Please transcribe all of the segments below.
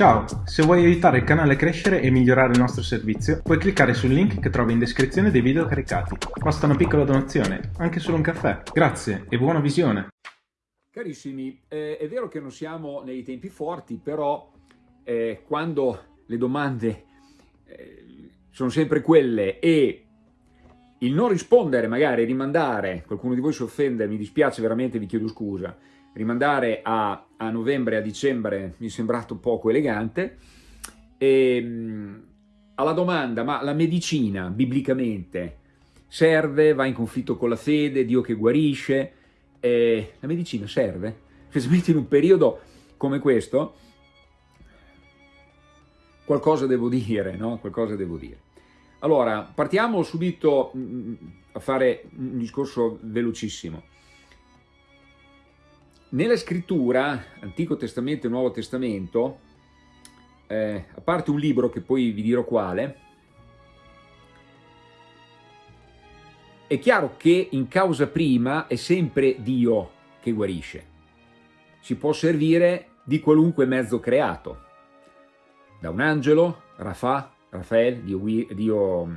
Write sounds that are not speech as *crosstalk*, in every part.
Ciao, se vuoi aiutare il canale a crescere e migliorare il nostro servizio, puoi cliccare sul link che trovi in descrizione dei video caricati. Basta una piccola donazione, anche solo un caffè. Grazie e buona visione! Carissimi, eh, è vero che non siamo nei tempi forti, però eh, quando le domande eh, sono sempre quelle e il non rispondere, magari rimandare, qualcuno di voi si offende, mi dispiace veramente, vi chiedo scusa, rimandare a, a novembre, a dicembre mi è sembrato poco elegante. E, ehm, alla domanda, ma la medicina biblicamente serve, va in conflitto con la fede, Dio che guarisce, eh, la medicina serve? Specialmente in un periodo come questo, qualcosa devo dire, no? Qualcosa devo dire. Allora, partiamo subito mm, mm, a fare un discorso velocissimo. Nella scrittura, Antico Testamento e Nuovo Testamento, eh, a parte un libro che poi vi dirò quale, è chiaro che in causa prima è sempre Dio che guarisce. Si può servire di qualunque mezzo creato, da un angelo, Rafa, Rafael, Dio, Dio,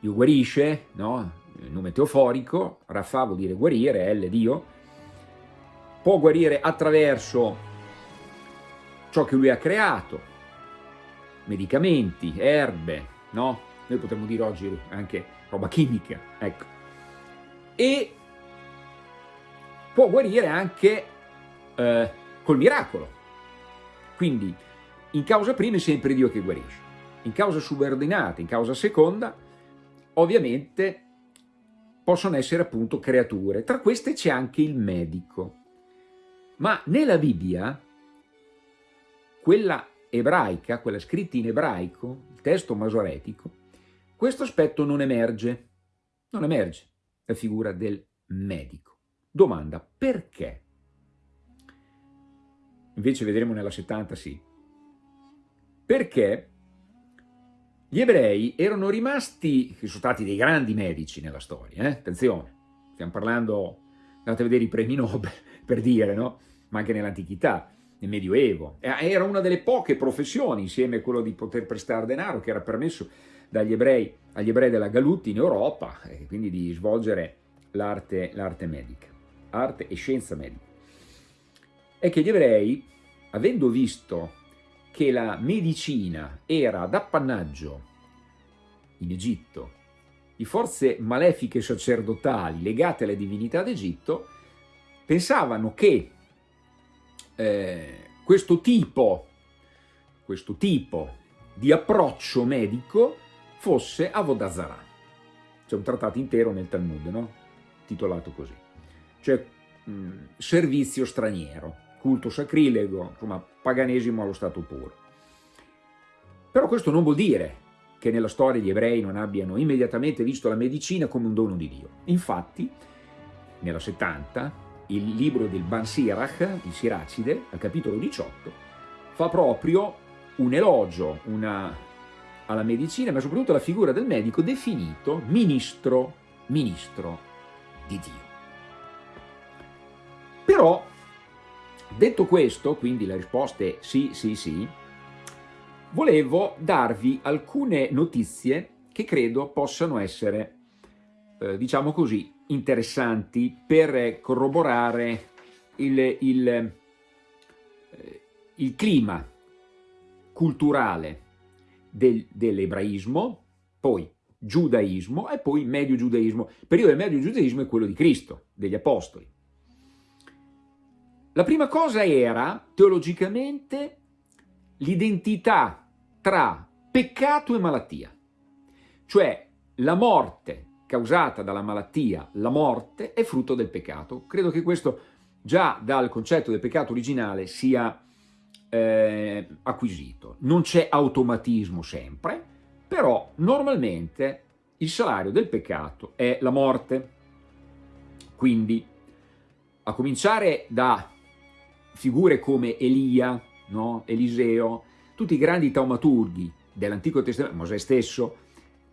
Dio guarisce, no? il nome teoforico, Rafa vuol dire guarire, L Dio, può guarire attraverso ciò che lui ha creato, medicamenti, erbe, no? Noi potremmo dire oggi anche roba chimica, ecco. E può guarire anche eh, col miracolo. Quindi in causa prima è sempre Dio che guarisce. In causa subordinata, in causa seconda, ovviamente possono essere appunto creature. Tra queste c'è anche il medico. Ma nella Bibbia, quella ebraica, quella scritta in ebraico, il testo masoretico, questo aspetto non emerge, non emerge la figura del medico. Domanda, perché? Invece vedremo nella 70 sì. Perché gli ebrei erano rimasti, sono stati dei grandi medici nella storia, eh? attenzione, stiamo parlando, andate a vedere i premi Nobel, *laughs* per dire, no? ma anche nell'antichità, nel Medioevo. Era una delle poche professioni, insieme a quello di poter prestare denaro, che era permesso dagli ebrei, agli ebrei della Galut in Europa, e quindi di svolgere l'arte medica, arte e scienza medica. È che gli ebrei, avendo visto che la medicina era d'appannaggio in Egitto di forze malefiche sacerdotali legate alle divinità d'Egitto, pensavano che eh, questo, tipo, questo tipo di approccio medico fosse Avodazara. C'è un trattato intero nel Talmud, no? titolato così. Cioè mh, servizio straniero, culto sacrilego, insomma paganesimo allo stato puro. Però questo non vuol dire che nella storia gli ebrei non abbiano immediatamente visto la medicina come un dono di Dio. Infatti, nella 70, il libro del Ban Sirach, il Siracide, al capitolo 18, fa proprio un elogio una, alla medicina, ma soprattutto alla figura del medico definito ministro, ministro di Dio. Però, detto questo, quindi la risposta è sì, sì, sì, volevo darvi alcune notizie che credo possano essere, eh, diciamo così, interessanti per corroborare il, il, eh, il clima culturale del, dell'ebraismo, poi giudaismo e poi medio giudaismo. Il periodo del medio giudaismo è quello di Cristo, degli apostoli. La prima cosa era, teologicamente, l'identità tra peccato e malattia, cioè la morte causata dalla malattia, la morte, è frutto del peccato. Credo che questo già dal concetto del peccato originale sia eh, acquisito. Non c'è automatismo sempre, però normalmente il salario del peccato è la morte. Quindi, a cominciare da figure come Elia, no? Eliseo, tutti i grandi taumaturghi dell'Antico Testamento, Mosè stesso,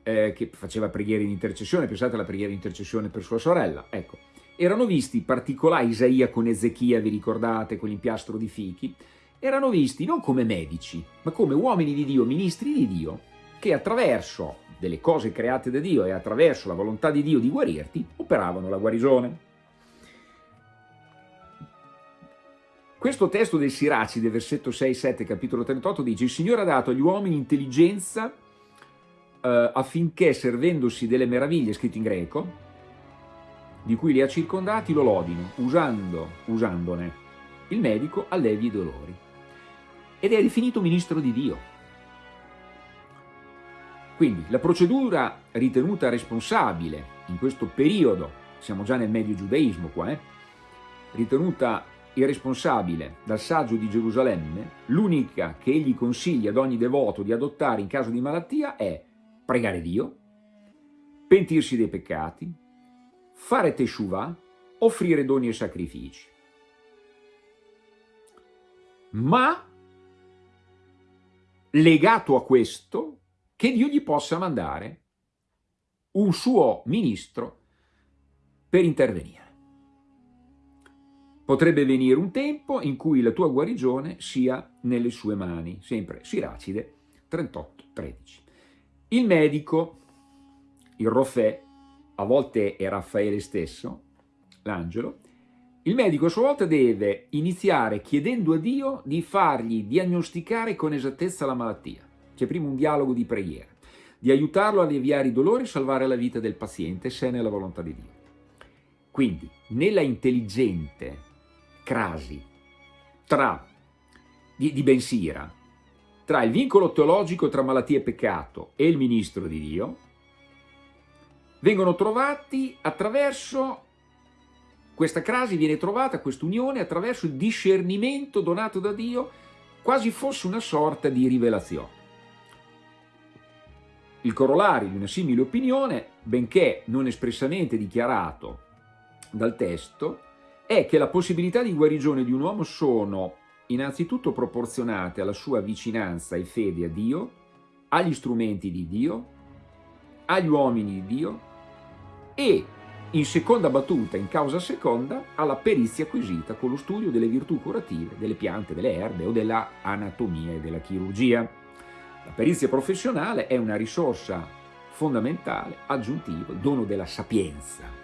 eh, che faceva preghiere in intercessione, pensate alla preghiera in intercessione per sua sorella, ecco, erano visti particolari, Isaia con Ezechia, vi ricordate, quell'impiastro di fichi, erano visti non come medici, ma come uomini di Dio, ministri di Dio, che attraverso delle cose create da Dio e attraverso la volontà di Dio di guarirti, operavano la guarigione. Questo testo del Siracide, versetto 6-7, capitolo 38, dice «Il Signore ha dato agli uomini intelligenza eh, affinché, servendosi delle meraviglie, scritto in greco, di cui li ha circondati, lo lodino, usando, usandone. Il medico allevi i dolori. Ed è definito ministro di Dio. Quindi la procedura ritenuta responsabile in questo periodo, siamo già nel medio giudaismo qua, eh, ritenuta irresponsabile dal saggio di Gerusalemme, l'unica che egli consiglia ad ogni devoto di adottare in caso di malattia è pregare Dio, pentirsi dei peccati, fare teshuvah, offrire doni e sacrifici. Ma legato a questo, che Dio gli possa mandare un suo ministro per intervenire. Potrebbe venire un tempo in cui la tua guarigione sia nelle sue mani, sempre Siracide 38-13. Il medico, il Rofè, a volte è Raffaele stesso, l'angelo, il medico a sua volta deve iniziare chiedendo a Dio di fargli diagnosticare con esattezza la malattia. C'è prima un dialogo di preghiera, di aiutarlo a alleviare i dolori e salvare la vita del paziente se è nella volontà di Dio. Quindi, nella intelligente crasi tra, di, di Bensira tra il vincolo teologico tra malattia e peccato e il ministro di Dio, vengono trovati attraverso, questa crasi viene trovata, questa unione, attraverso il discernimento donato da Dio, quasi fosse una sorta di rivelazione. Il corollario di una simile opinione, benché non espressamente dichiarato dal testo, è che la possibilità di guarigione di un uomo sono innanzitutto proporzionate alla sua vicinanza e fede a Dio, agli strumenti di Dio, agli uomini di Dio e, in seconda battuta, in causa seconda, alla perizia acquisita con lo studio delle virtù curative delle piante, delle erbe o della anatomia e della chirurgia. La perizia professionale è una risorsa fondamentale, aggiuntiva, dono della sapienza,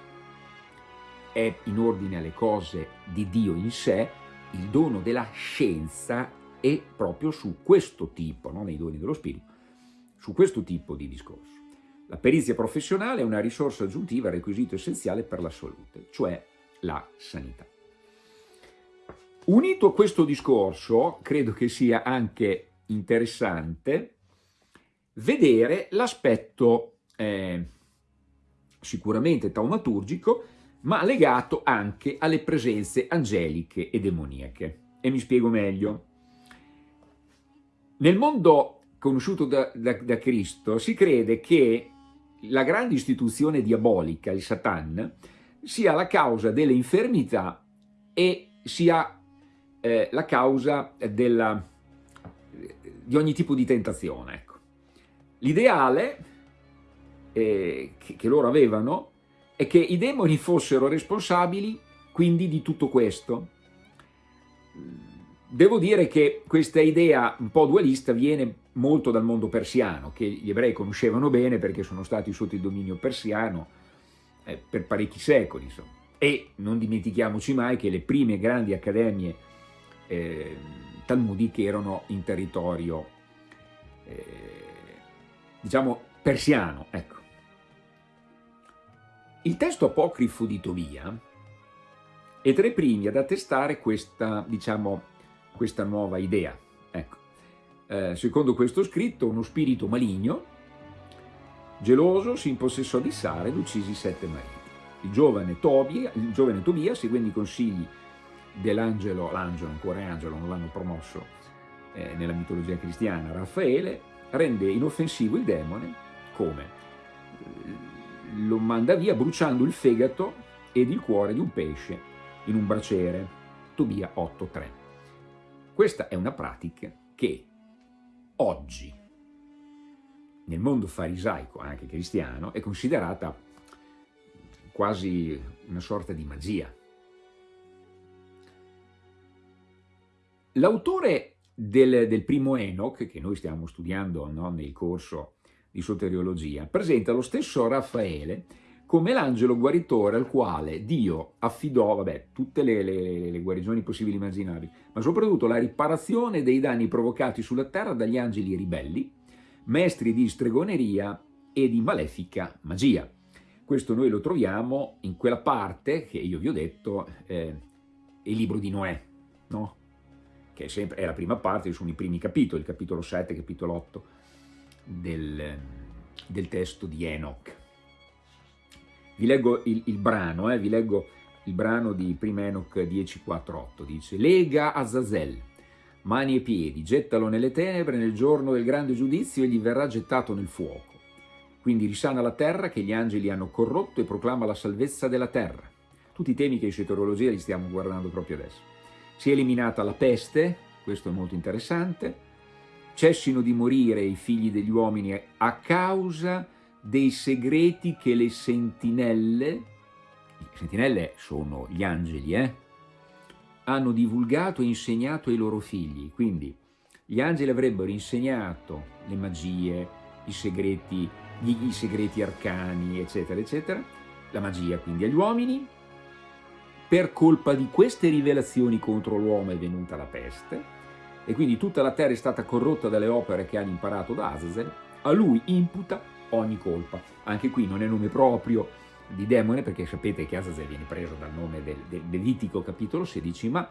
è in ordine alle cose di Dio in sé, il dono della scienza è proprio su questo tipo, non nei doni dello Spirito, su questo tipo di discorso. La perizia professionale è una risorsa aggiuntiva, requisito essenziale per la salute, cioè la sanità. Unito a questo discorso, credo che sia anche interessante vedere l'aspetto eh, sicuramente taumaturgico ma legato anche alle presenze angeliche e demoniache. E mi spiego meglio. Nel mondo conosciuto da, da, da Cristo si crede che la grande istituzione diabolica, il Satan, sia la causa delle infermità e sia eh, la causa della, di ogni tipo di tentazione. Ecco. L'ideale eh, che, che loro avevano è che i demoni fossero responsabili quindi di tutto questo. Devo dire che questa idea un po' dualista viene molto dal mondo persiano, che gli ebrei conoscevano bene perché sono stati sotto il dominio persiano eh, per parecchi secoli. Insomma. E non dimentichiamoci mai che le prime grandi accademie eh, talmudiche erano in territorio, eh, diciamo, persiano. Ecco. Il testo apocrifo di Tobia è tra i primi ad attestare questa, diciamo, questa nuova idea. Ecco. Eh, secondo questo scritto, uno spirito maligno, geloso, si impossessò di Sara ed uccisi sette mariti. Il giovane, Tobia, il giovane Tobia, seguendo i consigli dell'angelo, l'angelo, ancora angelo, non l'hanno promosso eh, nella mitologia cristiana, Raffaele, rende inoffensivo il demone come? Lo manda via bruciando il fegato ed il cuore di un pesce in un braciere. Tobia 8.3. Questa è una pratica che oggi, nel mondo farisaico, anche cristiano, è considerata quasi una sorta di magia. L'autore del, del, primo Enoch, che noi stiamo studiando no, nel corso di soteriologia, presenta lo stesso Raffaele come l'angelo guaritore al quale Dio affidò vabbè, tutte le, le, le guarigioni possibili e immaginabili, ma soprattutto la riparazione dei danni provocati sulla terra dagli angeli ribelli, maestri di stregoneria e di malefica magia. Questo noi lo troviamo in quella parte che io vi ho detto, eh, il libro di Noè, no? che è, sempre, è la prima parte, sono i primi capitoli, capitolo 7, capitolo 8 del, del testo di Enoch. Vi leggo il, il brano, eh, vi leggo il brano di prima Enoch 10.4.8, dice «Lega Azazel, mani e piedi, gettalo nelle tenebre nel giorno del grande giudizio e gli verrà gettato nel fuoco. Quindi risana la terra che gli angeli hanno corrotto e proclama la salvezza della terra. Tutti i temi che in soteriologia li stiamo guardando proprio adesso. Si è eliminata la peste, questo è molto interessante, cessino di morire i figli degli uomini a causa dei segreti che le sentinelle, le sentinelle sono gli angeli, eh, hanno divulgato e insegnato ai loro figli. Quindi gli angeli avrebbero insegnato le magie, i segreti, gli, i segreti arcani, eccetera, eccetera, la magia quindi agli uomini. Per colpa di queste rivelazioni contro l'uomo è venuta la peste, e quindi tutta la terra è stata corrotta dalle opere che hanno imparato da Azazel, a lui imputa ogni colpa. Anche qui non è nome proprio di demone, perché sapete che Azazel viene preso dal nome del, del Levitico capitolo 16, ma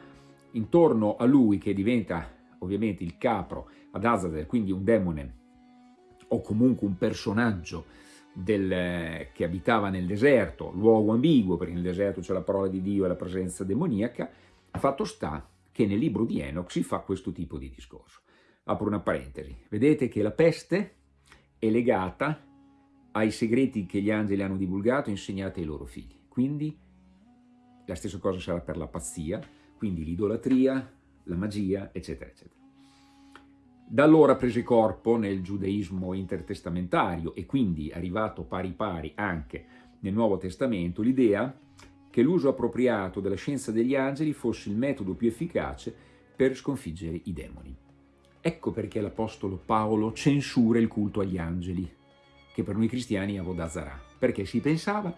intorno a lui che diventa ovviamente il capro ad Azazel, quindi un demone o comunque un personaggio del, che abitava nel deserto, luogo ambiguo, perché nel deserto c'è la parola di Dio e la presenza demoniaca, fatto sta che nel libro di Enoch si fa questo tipo di discorso. Apro una parentesi, vedete che la peste è legata ai segreti che gli angeli hanno divulgato e insegnato ai loro figli. Quindi la stessa cosa sarà per la pazzia, quindi l'idolatria, la magia, eccetera, eccetera. Da allora prese corpo nel giudaismo intertestamentario e quindi arrivato pari pari anche nel Nuovo Testamento l'idea che l'uso appropriato della scienza degli angeli fosse il metodo più efficace per sconfiggere i demoni. Ecco perché l'Apostolo Paolo censura il culto agli angeli, che per noi cristiani è Avodazara, perché si pensava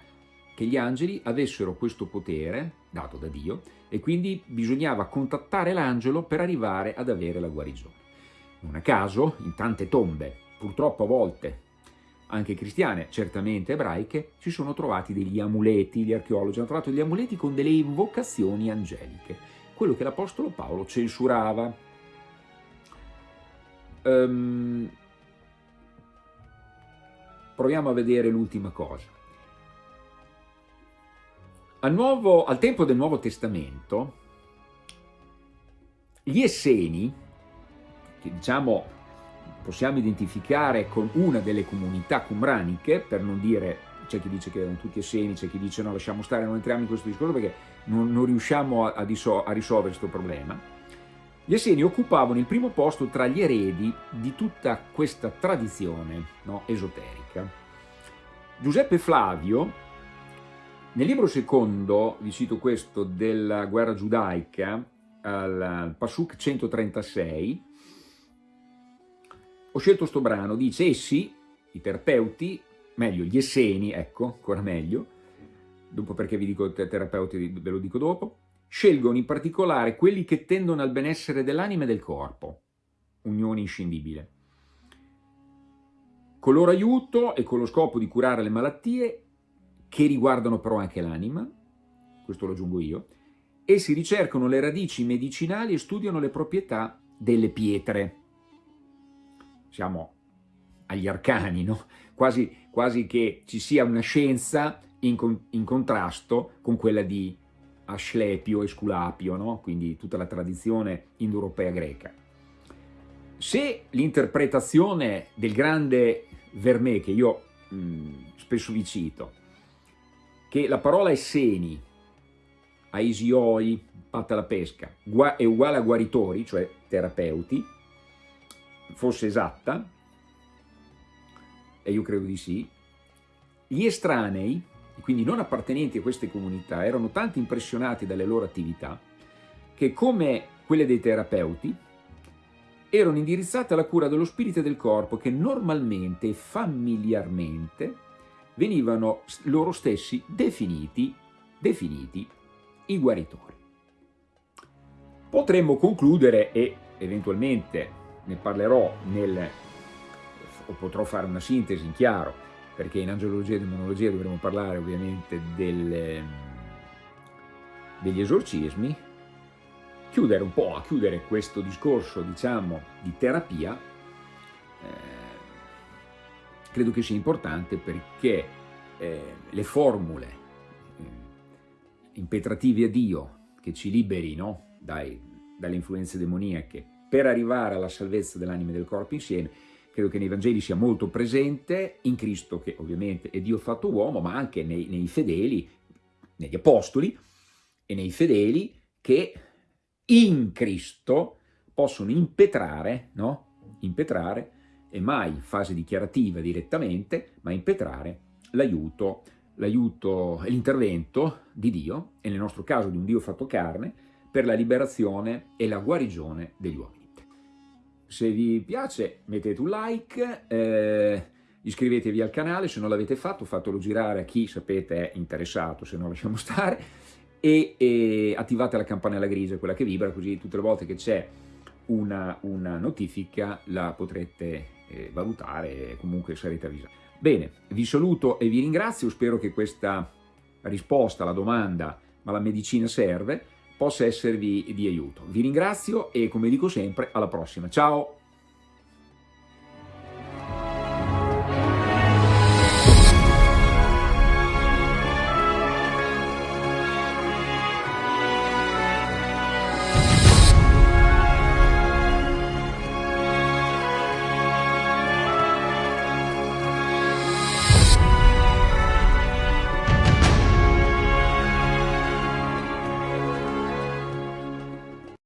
che gli angeli avessero questo potere, dato da Dio, e quindi bisognava contattare l'angelo per arrivare ad avere la guarigione. Non a caso, in tante tombe, purtroppo a volte anche cristiane, certamente ebraiche, ci sono trovati degli amuleti, gli archeologi hanno trovato degli amuleti con delle invocazioni angeliche, quello che l'Apostolo Paolo censurava Um, proviamo a vedere l'ultima cosa. Al, nuovo, al tempo del Nuovo Testamento, gli Esseni, che diciamo possiamo identificare con una delle comunità cumraniche, per non dire, c'è chi dice che erano tutti Esseni, c'è chi dice no, lasciamo stare, non entriamo in questo discorso perché non, non riusciamo a, a, a risolvere questo problema, gli Esseni occupavano il primo posto tra gli eredi di tutta questa tradizione no, esoterica. Giuseppe Flavio, nel libro secondo, vi cito questo, della guerra giudaica, al Pasuk 136, ho scelto questo brano, dice essi, i terapeuti, meglio gli esseni, ecco, ancora meglio, dopo perché vi dico terapeuti ve lo dico dopo, scelgono in particolare quelli che tendono al benessere dell'anima e del corpo, unione inscindibile. Con loro aiuto e con lo scopo di curare le malattie, che riguardano però anche l'anima, questo lo aggiungo io, essi ricercano le radici medicinali e studiano le proprietà delle pietre. Siamo agli arcani, no? quasi, quasi che ci sia una scienza in, in contrasto con quella di Asclepio, Esculapio, no? quindi tutta la tradizione indoeuropea greca. Se l'interpretazione del grande Vermè, che io mh, spesso vi cito, che la parola esseni, aisioi, patta la pesca, è uguale a guaritori, cioè terapeuti, fosse esatta, e io credo di sì, gli estranei quindi non appartenenti a queste comunità, erano tanto impressionati dalle loro attività che come quelle dei terapeuti erano indirizzate alla cura dello spirito e del corpo che normalmente e familiarmente venivano loro stessi definiti, definiti i guaritori. Potremmo concludere, e eventualmente ne parlerò nel, o potrò fare una sintesi in chiaro, perché in angelologia e demonologia dovremo parlare ovviamente del, degli esorcismi, chiudere un po', a chiudere questo discorso, diciamo, di terapia, eh, credo che sia importante perché eh, le formule eh, impetrative a Dio che ci liberino dalle influenze demoniache per arrivare alla salvezza dell'anima e del corpo insieme, credo che nei Vangeli sia molto presente, in Cristo che ovviamente è Dio fatto uomo, ma anche nei, nei fedeli, negli apostoli e nei fedeli che in Cristo possono impetrare, no? impetrare e mai in fase dichiarativa direttamente, ma impetrare l'aiuto, l'aiuto e l'intervento di Dio, e nel nostro caso di un Dio fatto carne, per la liberazione e la guarigione degli uomini. Se vi piace mettete un like, eh, iscrivetevi al canale, se non l'avete fatto fatelo girare a chi sapete è interessato, se no lasciamo *laughs* stare, e, e attivate la campanella grigia, quella che vibra, così tutte le volte che c'è una, una notifica la potrete eh, valutare e comunque sarete avvisati. Bene, vi saluto e vi ringrazio, spero che questa risposta alla domanda ma la medicina serve possa esservi di aiuto. Vi ringrazio e come dico sempre alla prossima. Ciao!